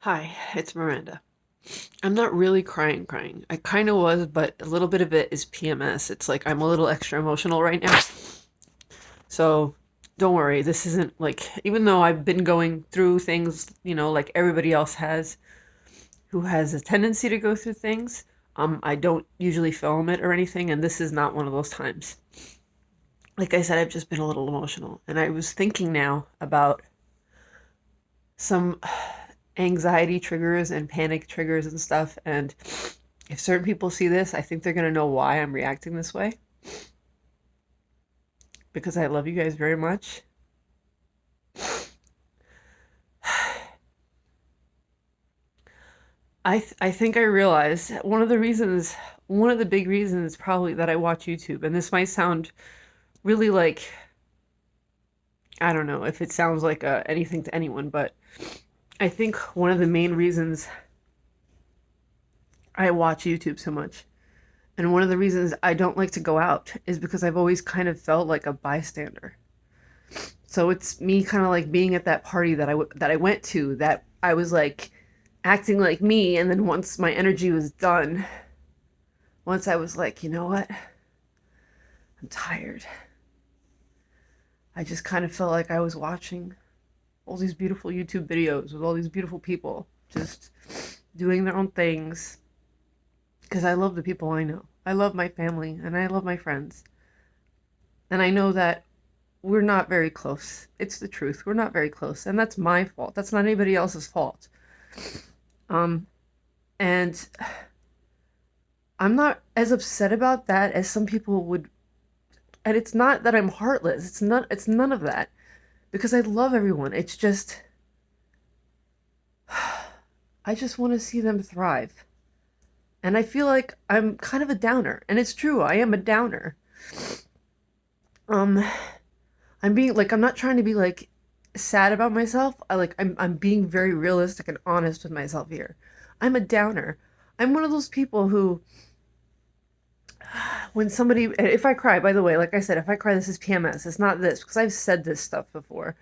Hi, it's Miranda. I'm not really crying crying. I kind of was, but a little bit of it is PMS. It's like I'm a little extra emotional right now. So don't worry, this isn't like, even though I've been going through things, you know, like everybody else has, who has a tendency to go through things, um, I don't usually film it or anything, and this is not one of those times. Like I said, I've just been a little emotional, and I was thinking now about some anxiety triggers and panic triggers and stuff. And if certain people see this, I think they're going to know why I'm reacting this way. Because I love you guys very much. I, th- I think I realized one of the reasons, one of the big reasons probably that I watch YouTube, and this might sound really like, I don't know if it sounds like uh, anything to anyone, but I think one of the main reasons I watch YouTube so much and one of the reasons I don't like to go out is because I've always kind of felt like a bystander. So it's me kind of like being at that party that I that I went to that I was like acting like me and then once my energy was done once I was like, you know what? I'm tired. I just kind of felt like I was watching all these beautiful YouTube videos with all these beautiful people just doing their own things. Because I love the people I know. I love my family and I love my friends. And I know that we're not very close. It's the truth. We're not very close. And that's my fault. That's not anybody else's fault. Um, and I'm not as upset about that as some people would. And it's not that I'm heartless. It's not, it's none of that because I love everyone. It's just, I just want to see them thrive. And I feel like I'm kind of a downer. And it's true, I am a downer. Um, I'm being like, I'm not trying to be like sad about myself. I like, I'm, I'm being very realistic and honest with myself here. I'm a downer. I'm one of those people who when somebody if i cry by the way like i said if i cry this is pms it's not this because i've said this stuff before.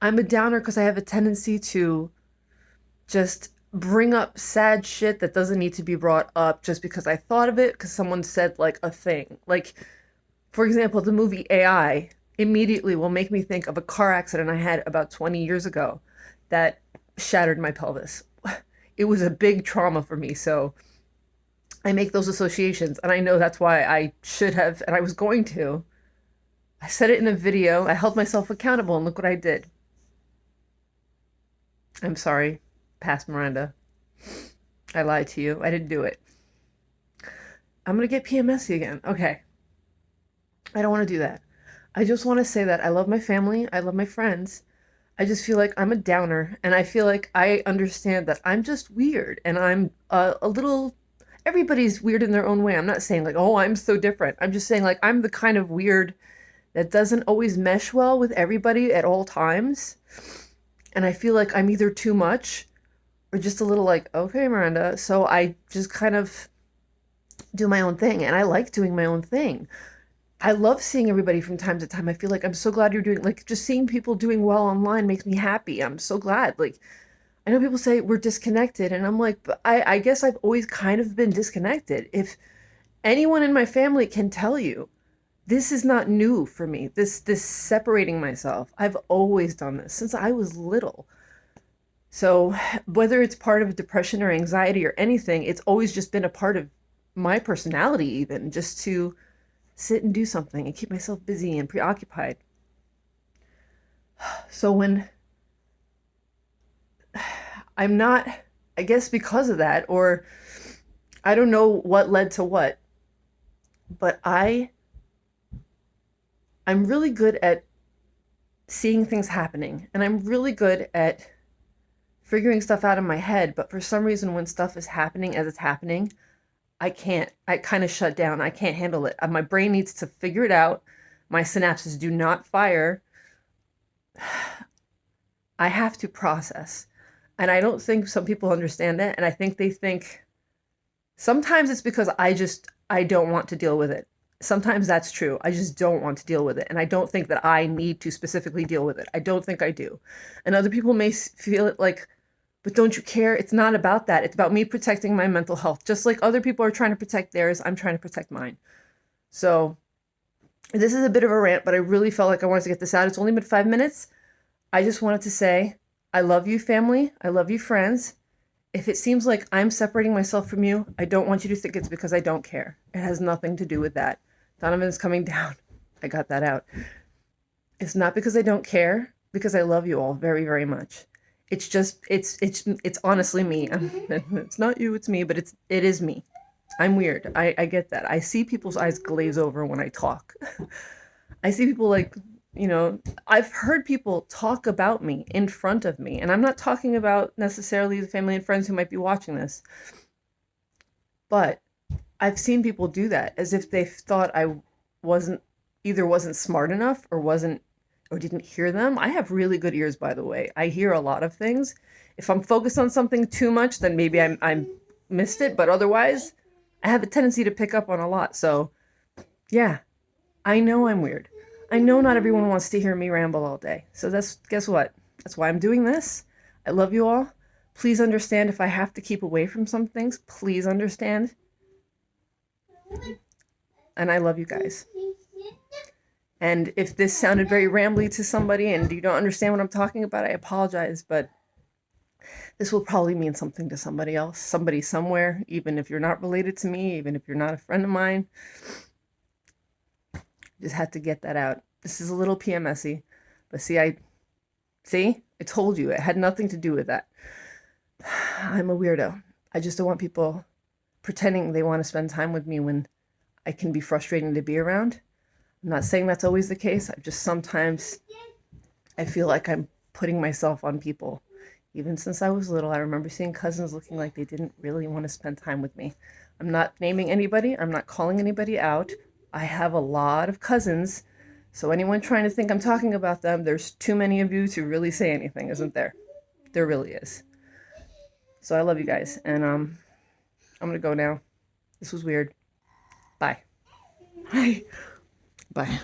I'm a downer because i have a tendency to just bring up sad shit that doesn't need to be brought up just because i thought of it because someone said like a thing. Like for example the movie ai immediately will make me think of a car accident i had about 20 years ago that shattered my pelvis. It was a big trauma for me so I make those associations and I know that's why I should have and I was going to. I said it in a video. I held myself accountable and look what I did. I'm sorry, past Miranda. I lied to you. I didn't do it. I'm going to get PMSy again. Okay. I don't want to do that. I just want to say that I love my family. I love my friends. I just feel like I'm a downer and I feel like I understand that I'm just weird and I'm a, a little everybody's weird in their own way. I'm not saying like, oh, I'm so different. I'm just saying like I'm the kind of weird that doesn't always mesh well with everybody at all times. And I feel like I'm either too much or just a little like, okay, Miranda. So I just kind of do my own thing. And I like doing my own thing. I love seeing everybody from time to time. I feel like I'm so glad you're doing like just seeing people doing well online makes me happy. I'm so glad. Like I know people say we're disconnected, and I'm like, but I, I guess I've always kind of been disconnected. If anyone in my family can tell you, this is not new for me. This this separating myself. I've always done this since I was little. So whether it's part of depression or anxiety or anything, it's always just been a part of my personality, even just to sit and do something and keep myself busy and preoccupied. So when I'm not, I guess because of that, or I don't know what led to what, but I, I'm really good at seeing things happening and I'm really good at figuring stuff out in my head. But for some reason, when stuff is happening as it's happening, I can't, I kind of shut down. I can't handle it. Uh, my brain needs to figure it out. My synapses do not fire. I have to process. And I don't think some people understand that. And I think they think sometimes it's because I just, I don't want to deal with it. sometimes that's true. I just don't want to deal with it. And I don't think that I need to specifically deal with it. I don't think I do. And other people may feel it like, but don't you care? It's not about that. It's about me protecting my mental health. Just like other people are trying to protect theirs, I'm trying to protect mine. So this is a bit of a rant, but I really felt like I wanted to get this out. It's only been five minutes. I just wanted to say, I love you, family. I love you, friends. If it seems like I'm separating myself from you, I don't want you to think it's because I don't care. It has nothing to do with that. Donovan's coming down. I got that out. It's not because I don't care, because I love you all very, very much. It's just, it's, it's, it's honestly me. it's not you, it's me, but it's, it is me. I'm weird. I, I get that. I see people's eyes glaze over when I talk. I see people like, you know, I've heard people talk about me in front of me, and I'm not talking about necessarily the family and friends who might be watching this, but I've seen people do that as if they thought I wasn't either wasn't smart enough or wasn't or didn't hear them. I have really good ears, by the way. I hear a lot of things. If I'm focused on something too much, then maybe I'm I'm missed it. But otherwise, I have a tendency to pick up on a lot. So, yeah, I know I'm weird. I know not everyone wants to hear me ramble all day. So that's guess what? That's why I'm doing this. I love you all. Please understand if I have to keep away from some things. Please understand. And I love you guys. And if this sounded very rambly to somebody and you don't understand what I'm talking about, I apologize, but this will probably mean something to somebody else, somebody somewhere, even if you're not related to me, even if you're not a friend of mine. Just had to get that out. This is a little PMSy, but see, I see, I told you it had nothing to do with that. I'm a weirdo. I just don't want people pretending they want to spend time with me when I can be frustrating to be around. I'm not saying that's always the case. I just sometimes I feel like I'm putting myself on people. Even since I was little, I remember seeing cousins looking like they didn't really want to spend time with me. I'm not naming anybody. I'm not calling anybody out. I have a lot of cousins. So anyone trying to think I'm talking about them, there's too many of you to really say anything, isn't there? There really is. So I love you guys. And um, I'm to go now. This was weird. Bye. Bye. Bye.